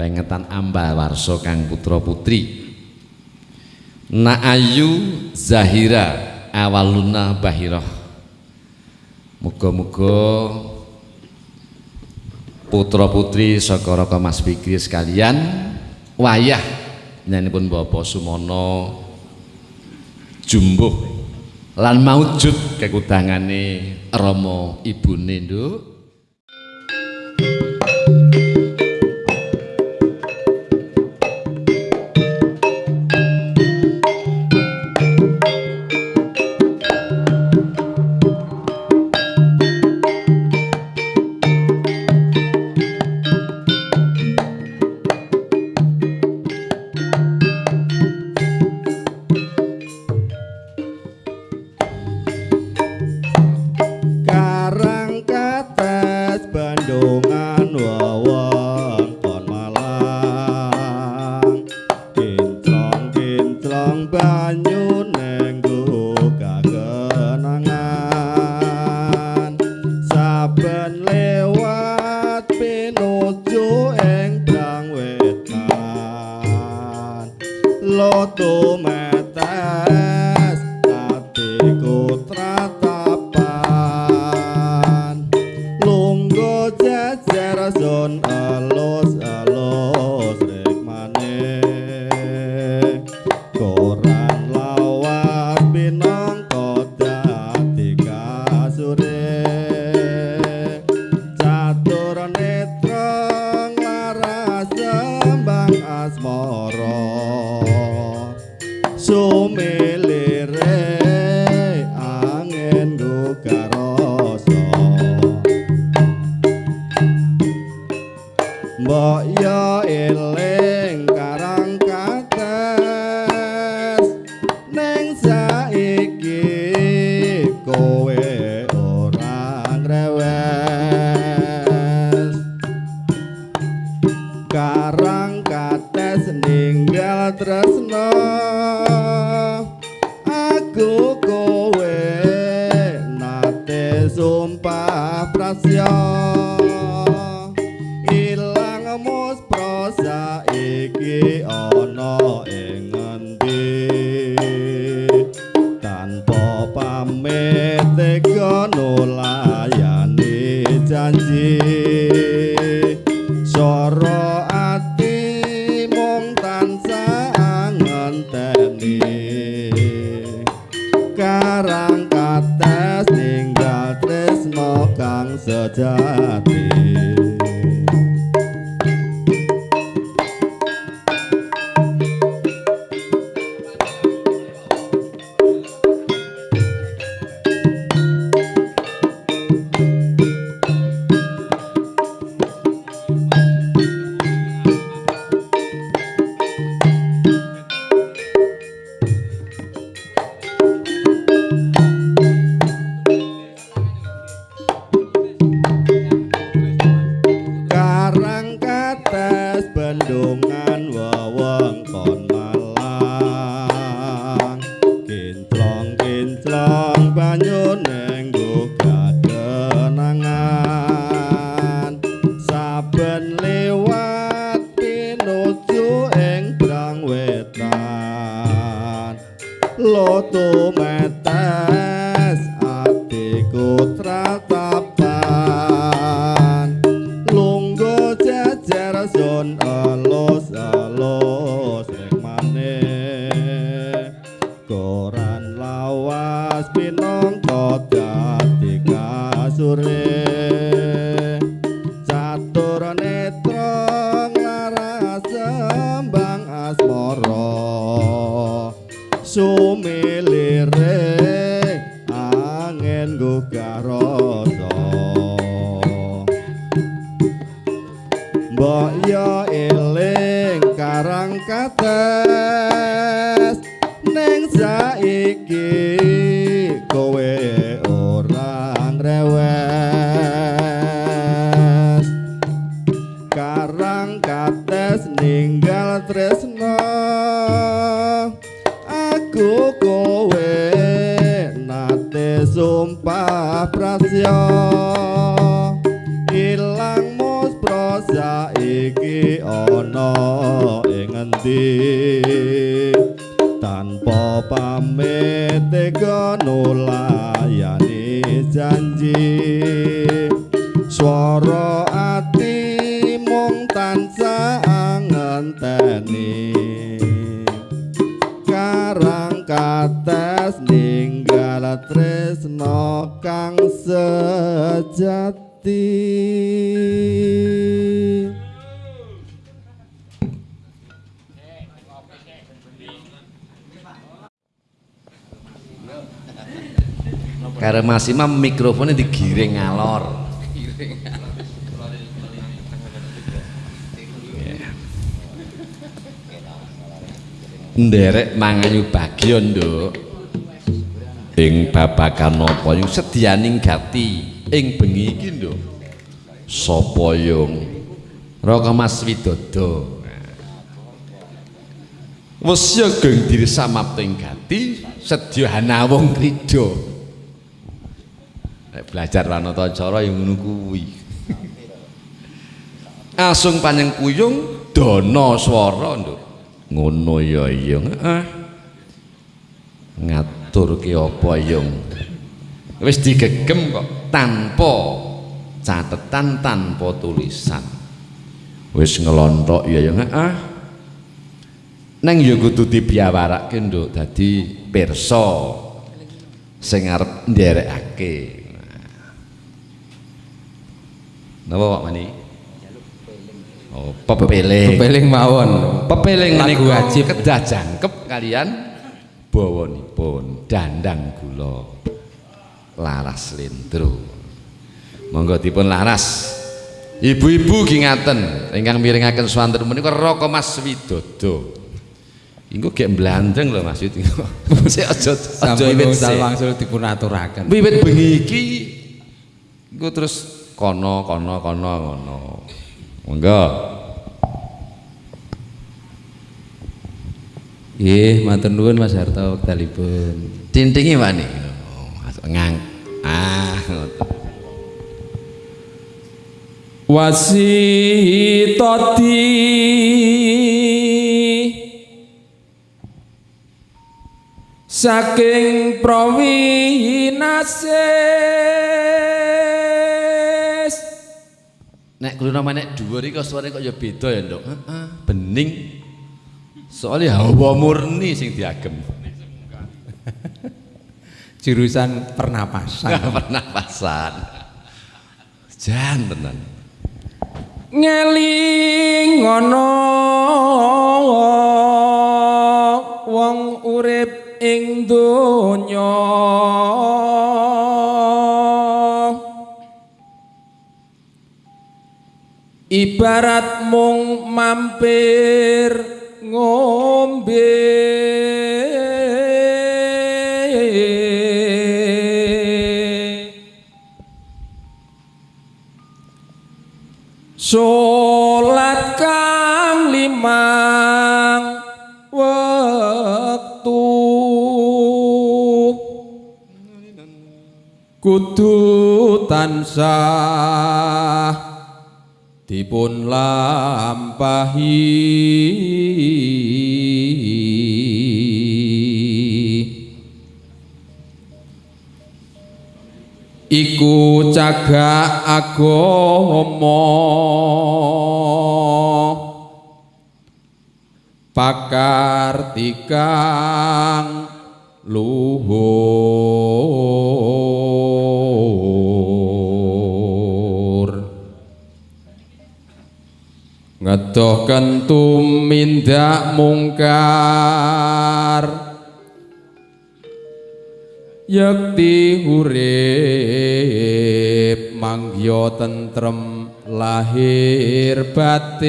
pengetan ambal warso kang putra putri. Na Ayu Zahira awaluna Bahiroh Muga-muga putra putri saka Raka Mas Fikri sekalian wayah nyanipun Bapak Sumono jumbuh lan maujud kekudangane Rama ibune nduk Karo Mas Imam mikrofonnya digiring ngalor. Nderek manganyu bagian, Nduk. Ing babagan napa yung sedyaning gati ing bengi iki, Nduk. Sapa yung Raka Mas Widodo. Wes ya geng diri samapting gati sedya hanawung krida. Belajar ranata cara yang ngono kuwi. Asung panjang kuyung dana swara nduk. Ngono ya yung. Ah. Ngatur ki apa yung. Wis digegem kok tanpa catetan tanpa tulisan. Wis ngelontok ya yung. Ah. Neng ya kudu dibiawarake nduk dadi pirsa sing arep nderekake. Napa Pak Mani? Oh, pepeling. Pepeling mawon. Pepeling niku wajib. kedah jangkep kalian bawanipun dandang gula laras lendro. Monggo dipun laras. Ibu-ibu ki ngaten ingkang miringaken swanten menika Raka Mas Widodo. Engko gek mblandeng lho Mas Widodo. Sik aja aja Sampun wiwit wangsul sik. wangsul dipun aturaken. Wiwit bengi iki engko terus kono kono kono ngono. Monggo. Nggih, matur nuwun Mas Harto wektalipun. Tintingi wani. Ngang. Ah. Wasitati saking prawinasis Nek kulo nama nek dhuwur iki suarane kok ya beda ya, Nduk. Heeh, bening. Soalnya hawa murni sing diagem. jurusan pernapasan Pernapasan. Jan tenan. ngeling ngono wong urip ing donya ibarat mung mampir ngombe. Salat kang limang wektu. Kudu tansah dipun lampahi. Iku cagak agama pakar tikang luhur ngedoh kentum mungkar. Yakti urip manggya tentrem lahir batin.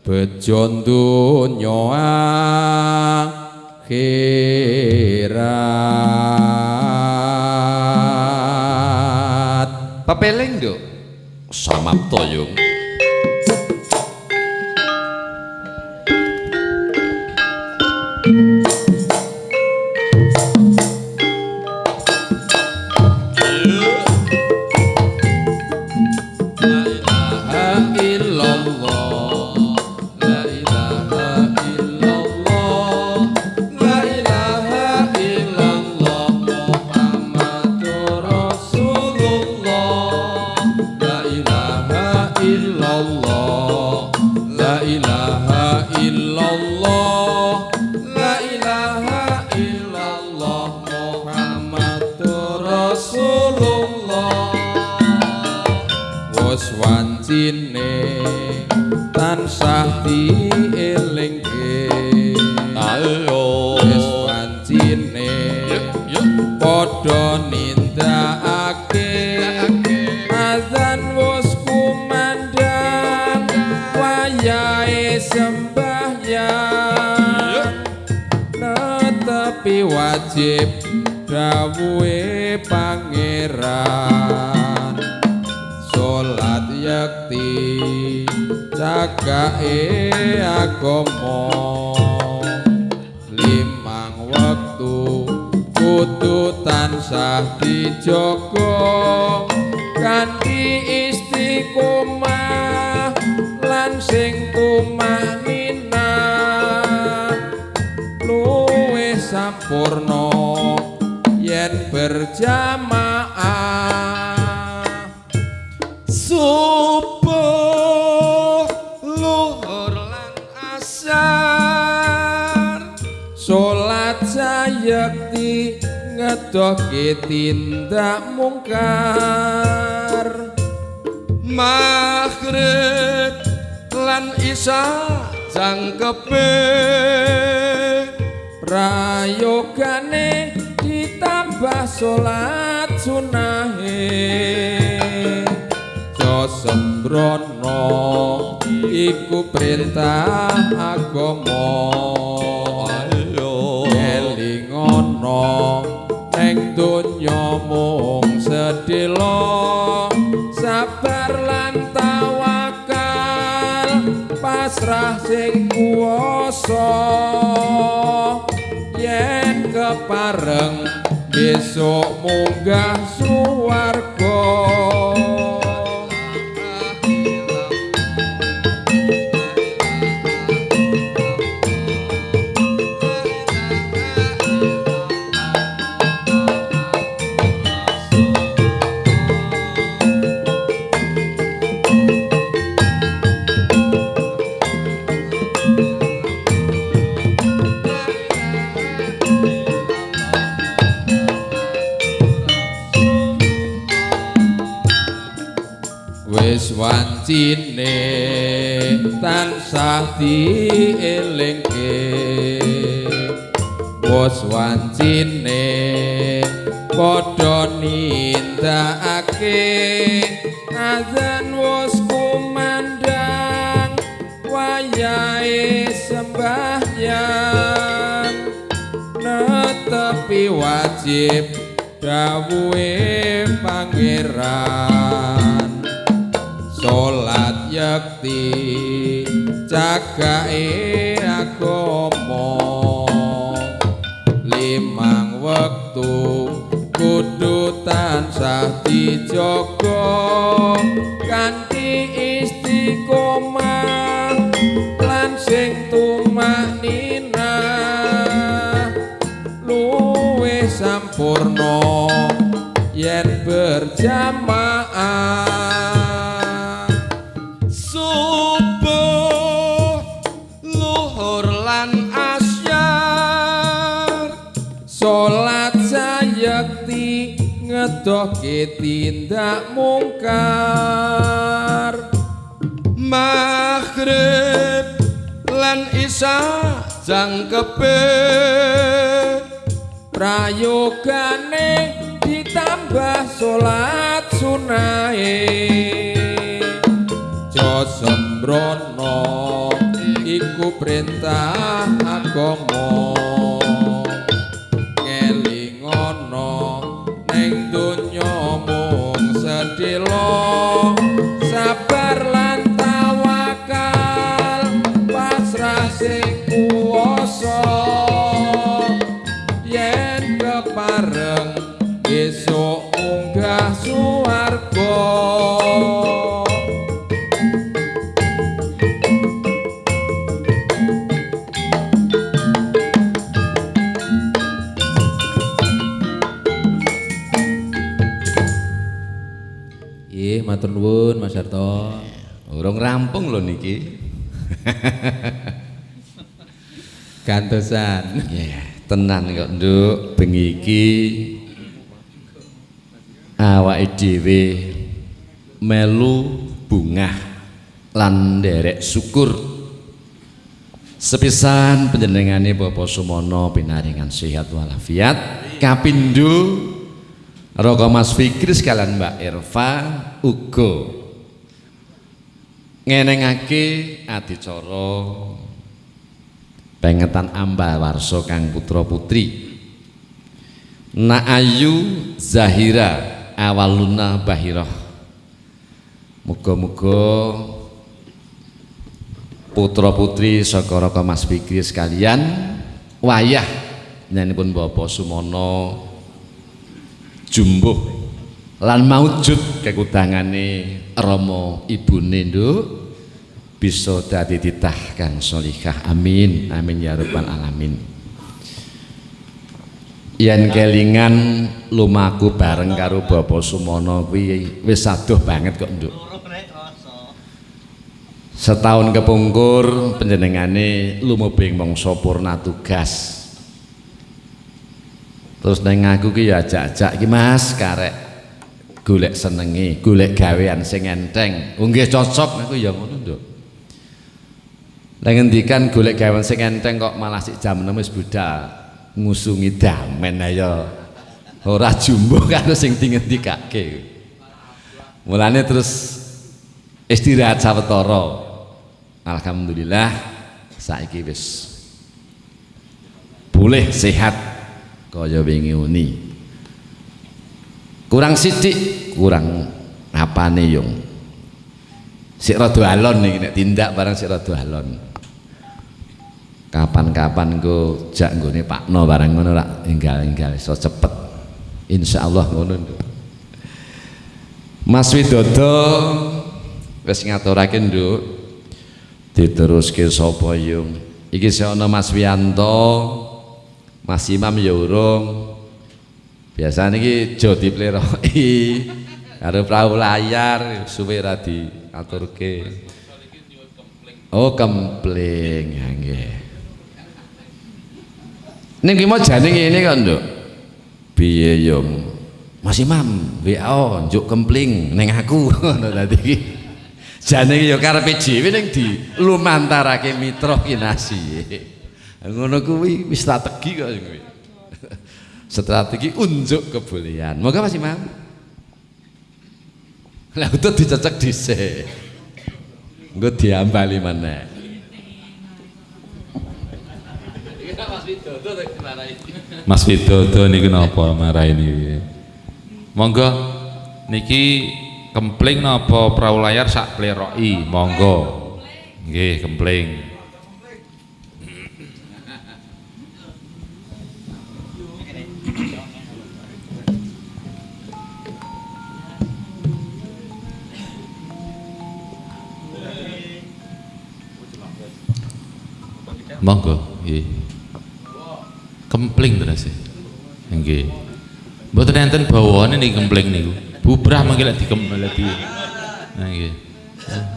Bejo donya akhirat Pepeling, Nduk. Samapta yung. Cagake agama limang wektu kudu tansah dijaga kanthi istiqomah lan sing tumanina luwih sampurna yen berjamaah ngedohke tindak mungkar. Maghrib lan isya jangkepe prayogane ditambah salat sunahe sembrono iku perintah agama. Ayo. Elingono sedelo sabar lan tawakal pasrah sing kuwasa. Yen kepareng besok munggah suwarga dielingke wis wancine padha nindakake. Azan wis kumandang wayahe sembahyang. Netepi wajib dawuhe pangeran. Salat yakti cagake agama. Limang wektu kudu tansah dijaga. Kanthi istiqomah lan sing tumanina luwih sampurna yen berjamaah ngedohke tindak mungkar. Maghrib lan isya jangkepe prayogane ditambah salat sunahe jo sembrono iku perintah agama niki gantosan. Ya tenan kok nduk. Bengi iki awake dhewe melu bungah lan nderek syukur. Sepisan panjenengane Bapak Sumono pinaringan sehat walafiat. Kapindho Roko Mas Fikri sekalian Mbak Irfa uga ngenengake adicara pengetan ambal warso kang putra putri. Na Ayu Zahira Awaluna Bahirah. Muga-muga putra putri saka Raka Mas Fikri sekalian wayah nyanipun Bapak Sumono jumbuh lan maujud kekudangane Rama ibune nduk. Bisa dadi titah kang amin. Amin ya rabbal alamin. Yen kelingan lumaku bareng karo Bapak Sumono kuwi wis adoh banget kok nduk. Setahun kepungkur penjenengane lumebing mangsa purna tugas. Terus neng aku ki ya ajak-ajak ki Mas karek golek senengi golek gawean sing enteng. Oh nggih cocok. Aku ya ngono nduk. Lah ngendikan golek gawean sing enteng kok malah sik jam 6 wis budal ngusungi damen ayo ora jumbo karo sing dingendikake mulane terus istirahat sawetara. Alhamdulillah saiki wis boleh sehat kaya wingi uni kurang sidik kurang apane yung. Sik rada alon iki nek tindak barang sik rada alon. Kapan-kapan go jak nggone Pakno barang ngono rak enggal-enggal iso cepet. Insyaallah ngono Nduk. Mas Widodo wis ngaturake Nduk diteruske sapa yung. Iki ana Mas Wianto Mas Imam ya urung biasane iki jo dipleroki. Karo perahu layar suwe ra diaturke. Oh kempling ya nggih. Ning ki mau jane ngene kok nduk? Piye yung Mas Imam WA njuk kempling ning aku. Ngono dadi ya karepe dhewe ning di lumantarake mitra kinasi ngono kuwi wis strategi kok kuwi strategi unjuk kebolehan. Moga Mas Imam lah utuh dicecek dhisik. Engko diambali meneh. Mas Widodo niki napa marahi niki monggo. Niki kempling napa perahu layar sak pleroki monggo. Nggih kempling monggo nggih. Kempling terus nggih. Mboten enten bawane niki kempling niku. Bubrah mangke lek dikempel di nah nggih.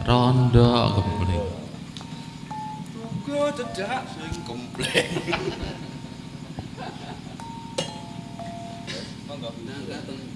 Rondo kempling. Gua cedak sing komplek. ling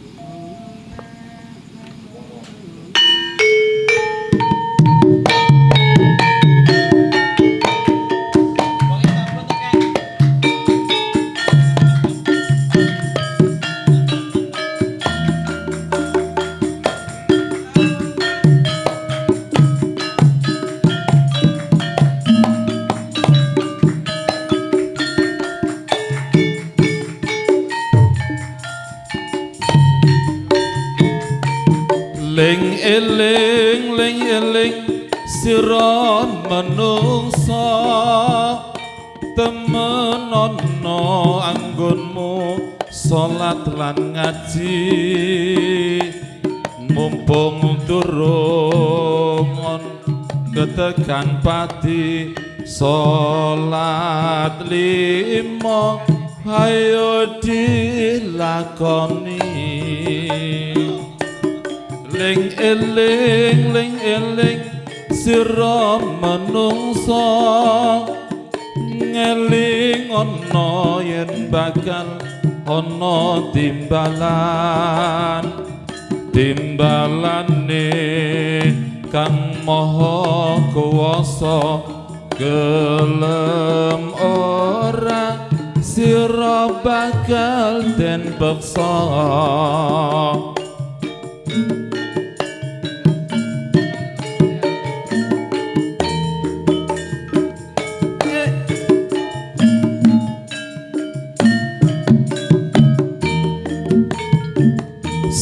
peksa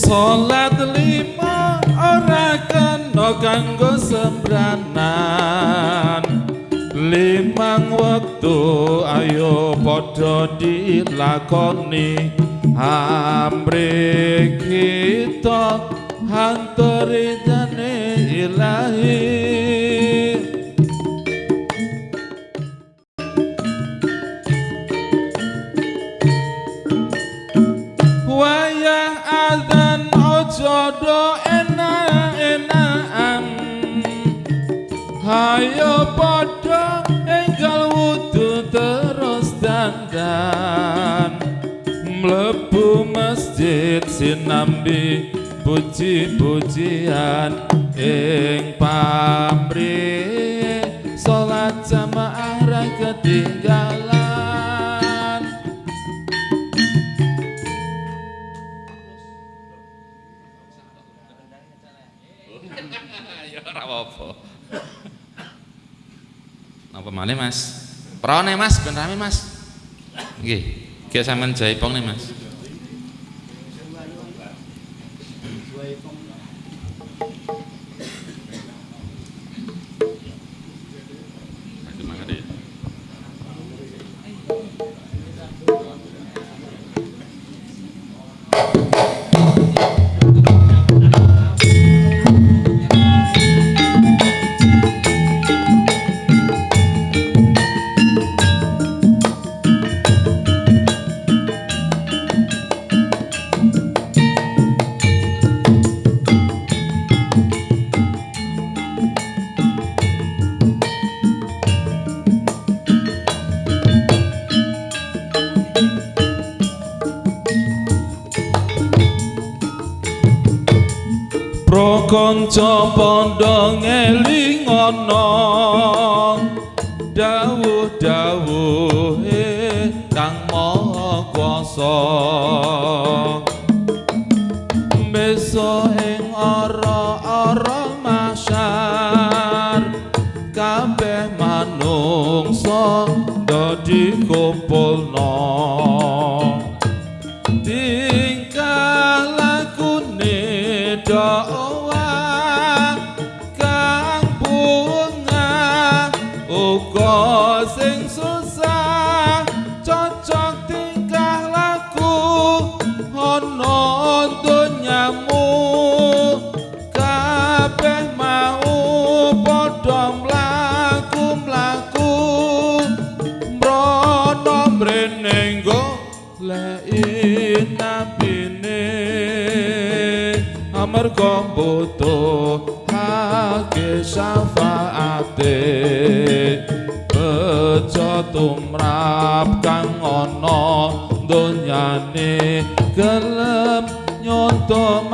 Salat lima ora kena kanggo sembranan. Limang wektu ayo padha dilakoni Amri kita hanturi masjid sinambi puji-pujian ing pamrih salat jamaah ra ketinggalan ya ora apa-apa. Napa malih Mas? Prone Mas, ben rame Mas. Nggih, ge sampean jaipong nih Mas. Prokonco pondo ngelingono dawuh-dawuh kang maha kuasa donyane gelem nyonto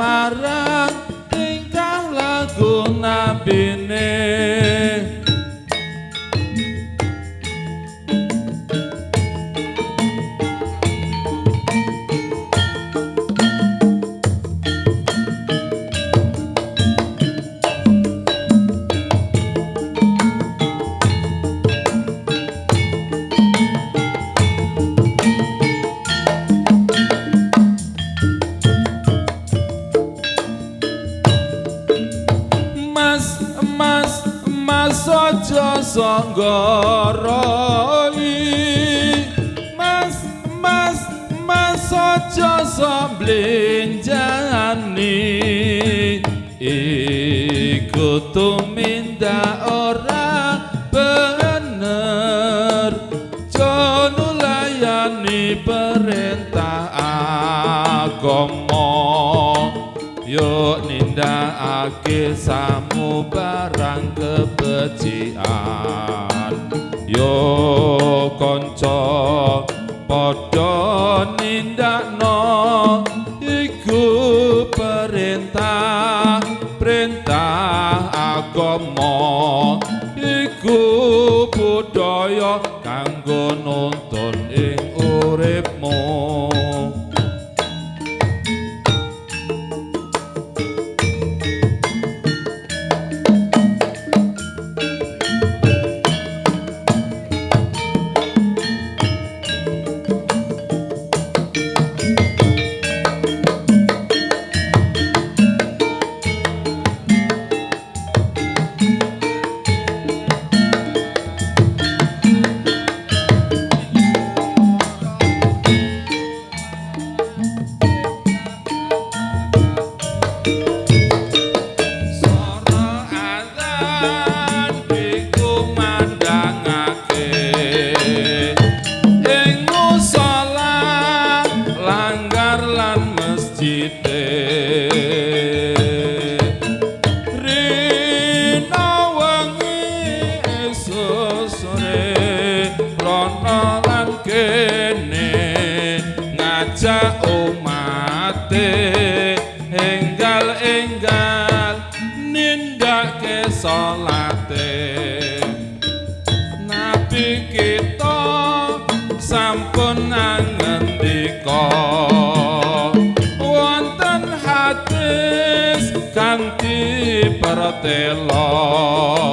fratella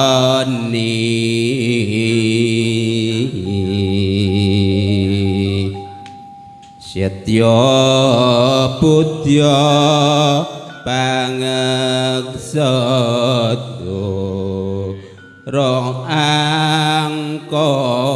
ni setya budya pangeksat rong angkot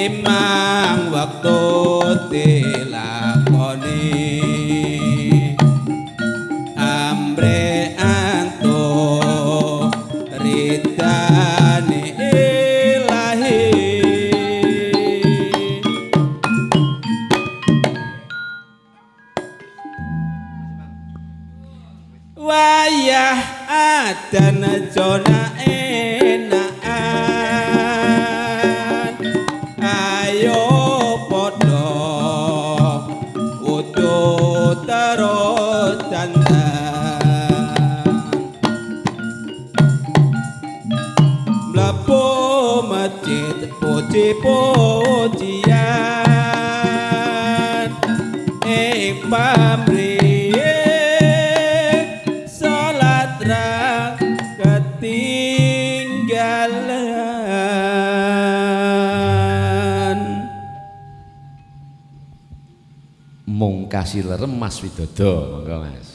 memang waktu tila Widodo, monggo Mas.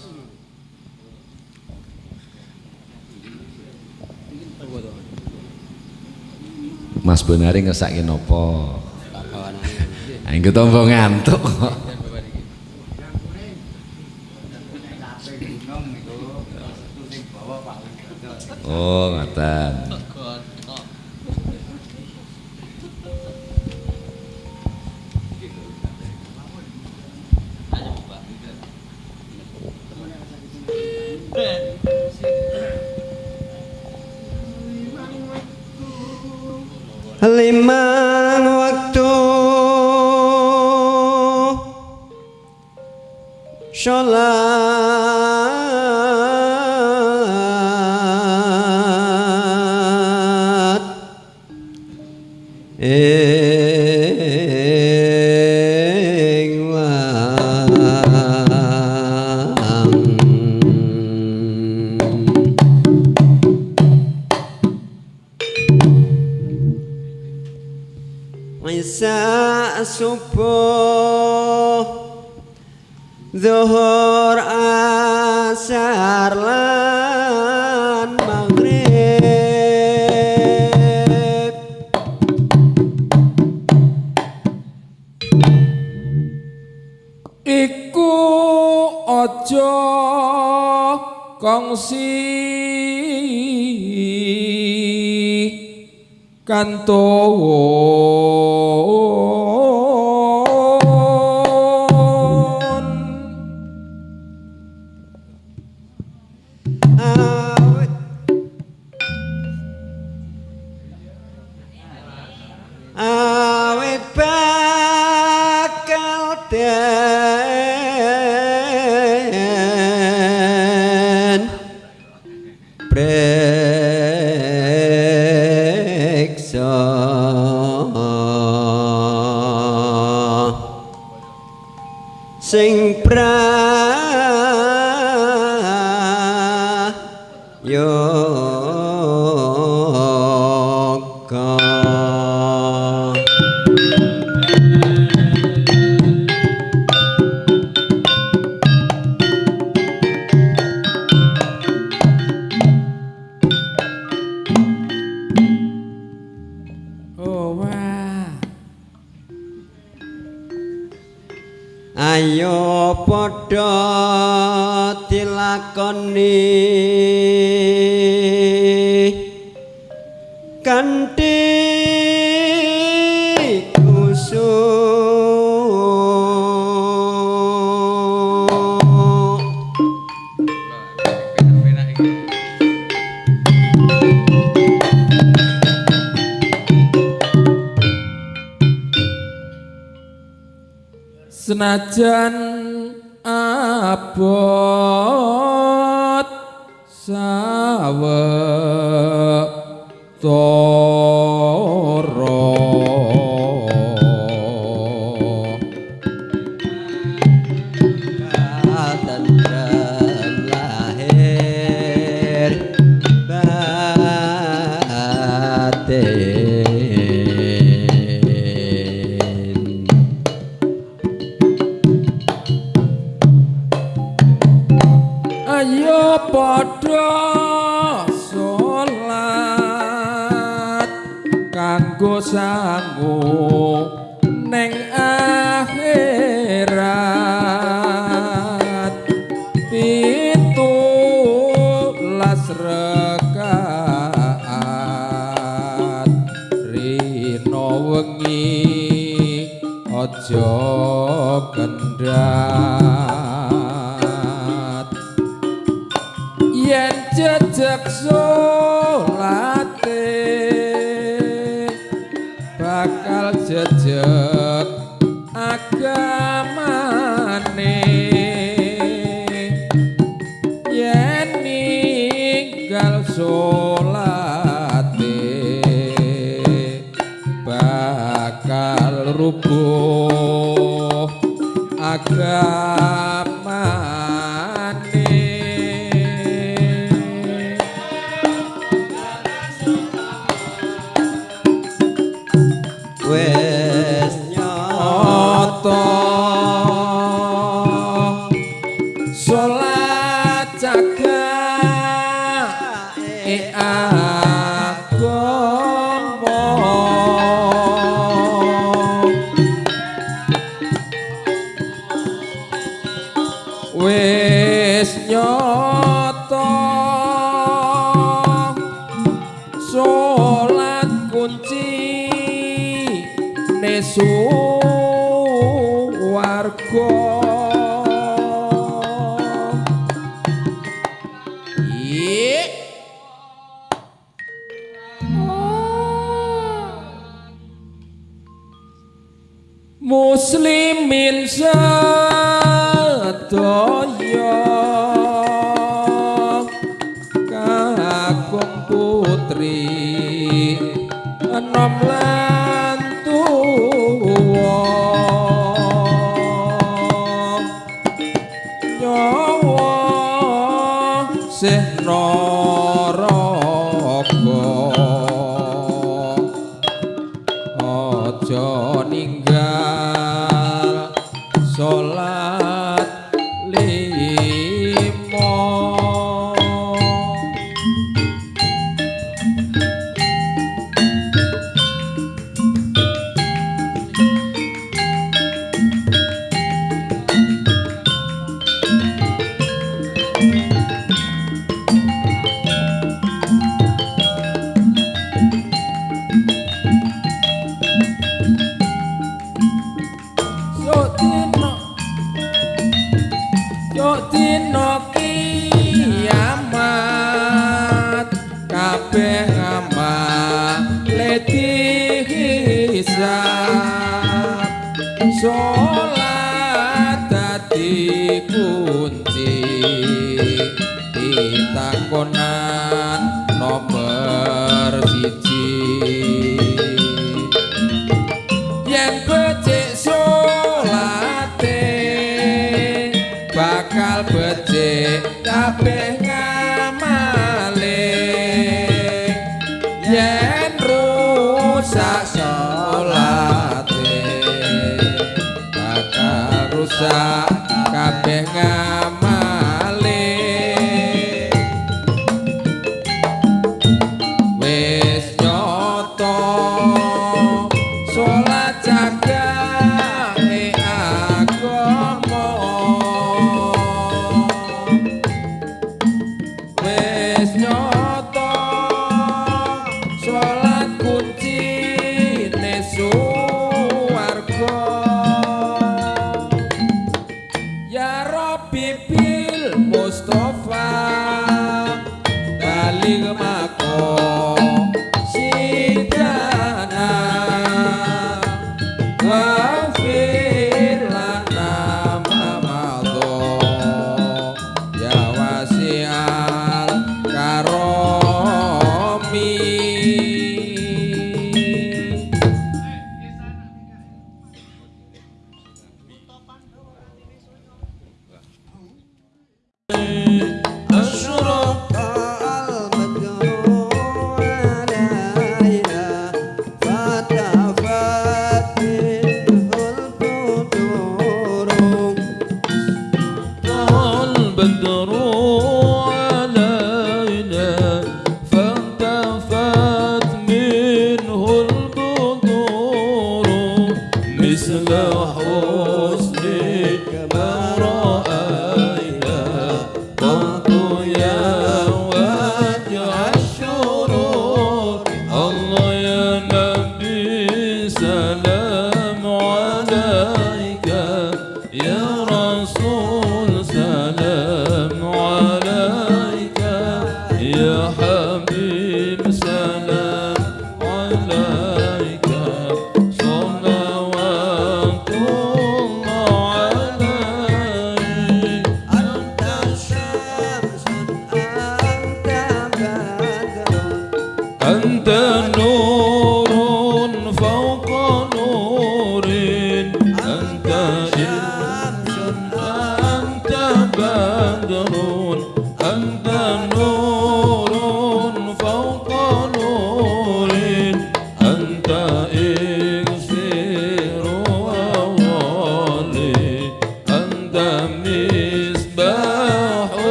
Mas Bonari ngesake napa? Lah kawan. Ha ngantuk kok. ayo padha dilakoni. Kanthi senajan abot sawetara. sangu neng akhirat. Pintu las rekaat rino wengi aja kendhat. Yen jejak solate bakal rubuh agar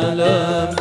السلام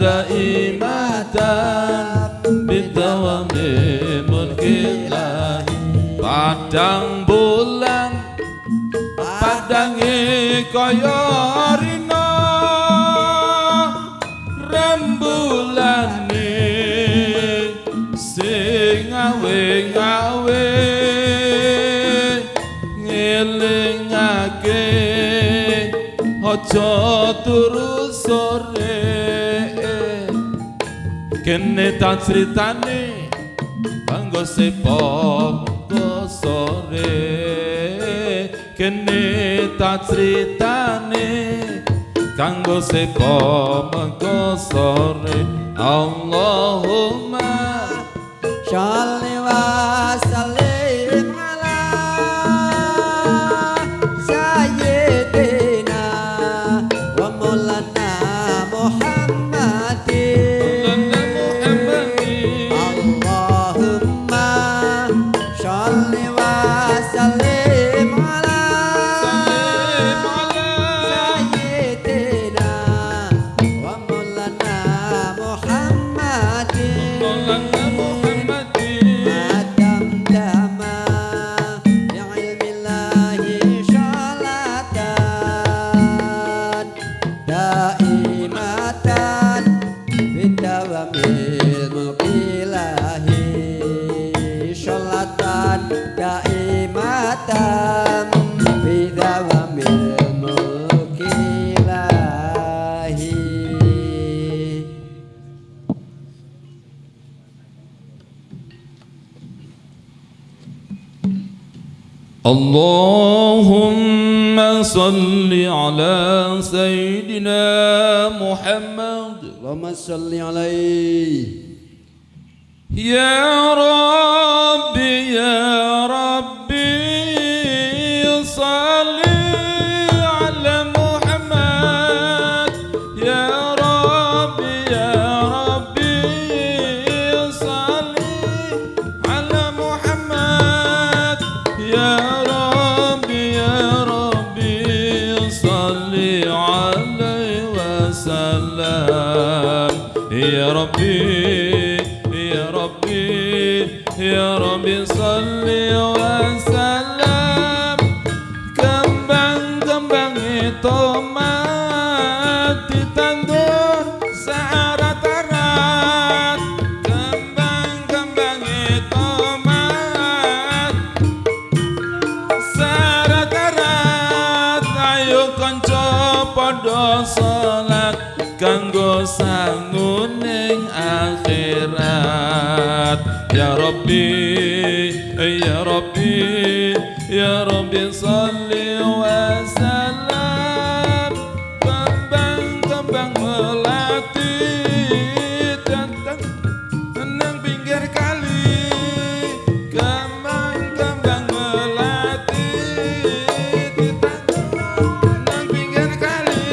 دائمة بالدوام ملك الله بعدان بولان بعدان كيارنا رم بولان سيناوي ناوي Ojo turun Kene tak ceritane Panggo se poko sore. Kene tak ceritane Kanggo se poko sore. Allahumma Shalom. اللهم صل على سيدنا محمد. اللهم صل عليه. يا ربي يا ya rabbi ya rabbi ya rabbi salli wa sallam. Kembang-kembang melati datang nang pinggir kali. Kembang-kembang melati ditanam nang pinggir kali.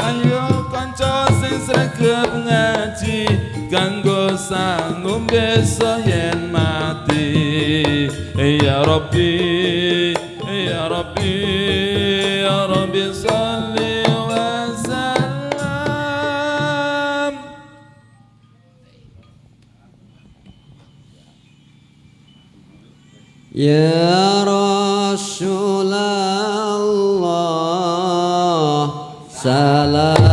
Ayo kanca sing sregep ngaji kanggo sangum ربي يا ربي يا ربي صل وسلم. يا رسول الله سلام.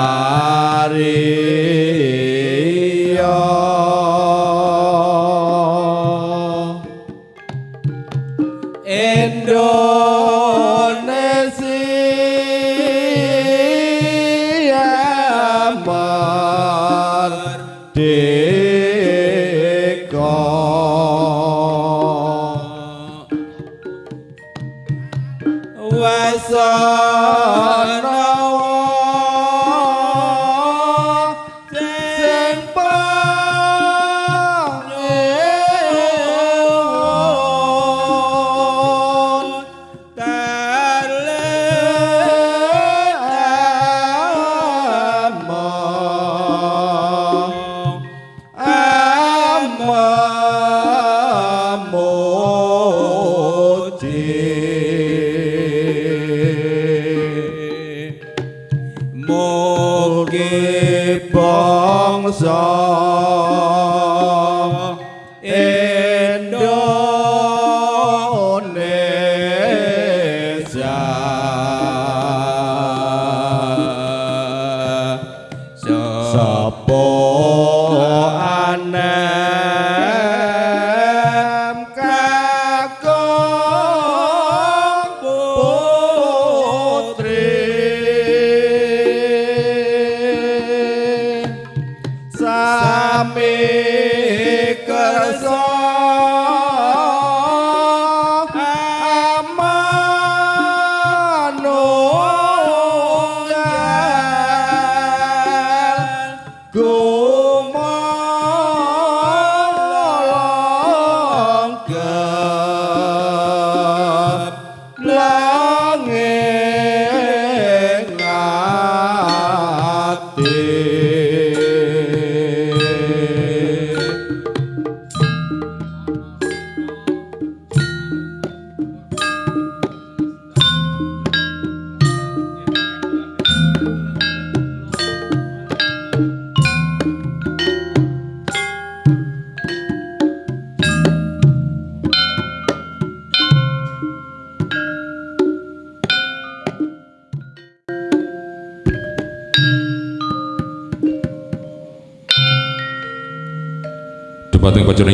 Murari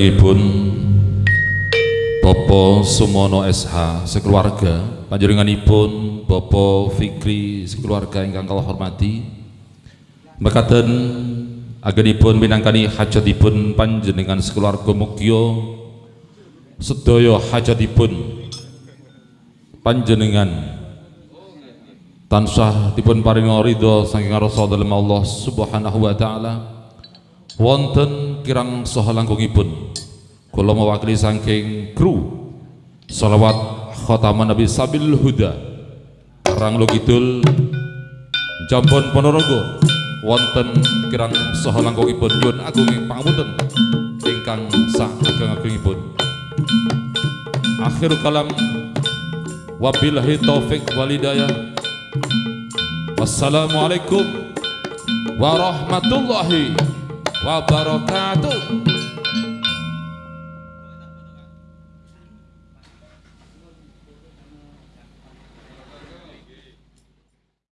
Panjenenganipun Bapak Sumono SH sekeluarga panjenenganipun Bapak Fikri sekeluarga ingkang kula hormati mekaten agenipun minangkani hajatipun panjenengan sekeluarga mugia sedaya hajatipun panjenengan tansah dipun paringa ridho saking rasa dalem Allah Subhanahu wa taala wonten kirang saha langgungipun kula mewakili saking kru salawat khataman Nabi Sabil Huda. Karang Kidul Jambon Ponorogo. Wonten kirang saha langgungipun nyuwun agunging pangapunten. Ingkang sageng-agengipun akhir kalam wabillahi taufik walidayah wassalamualaikum warahmatullahi O albarocado